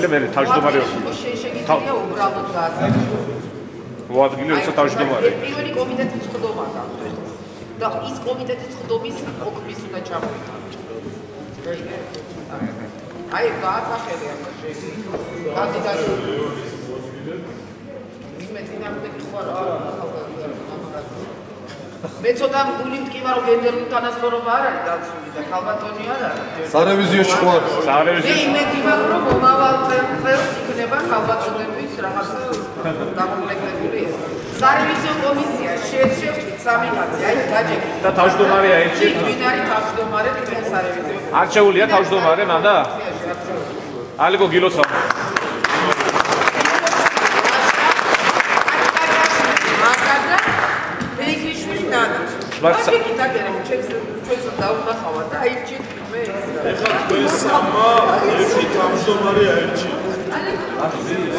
ადგილი მე თავმჯდომარეობდი. შეიძლება უბრალოდ რა ო ადგილი როცა თავმჯდომარე. პირველი კომიტეტის ხდომა გაქვთ. და ის კომიტეტის ხდომის ოქმის უნდა ჩამოვიდა. აი, გააცახელი ამ შეიძლება. კანდიდატი. მე წინააღმდეგი ხوار მე ცოტა გული მткиვა რომ გენდერული თანასწორობა არ არის დაცული და ხალბატონი არ არის. სარევიზიოში ხوار. სარევიზიოში. მე იმედი მაქვს რომ წელს იქნება ხალბატონების რაღაც დაკომპლექტებული. სარევიზიო კომისია შეერჩევთ სამი კაცი, აი გაჯექი. და თავმჯდომარეა ერთი. ვინ არის თავმჯდომარე თქვენ სარევიზიო? არჩეულია თავმჯდომარე მანდა? ალიგო გილოცავ. კი დაგერე ჩვენს ჩვენს დაუნახავა და აი ჩით მე ეხლა თქვენ სამა ერთი თავმჯდომარე Brasil.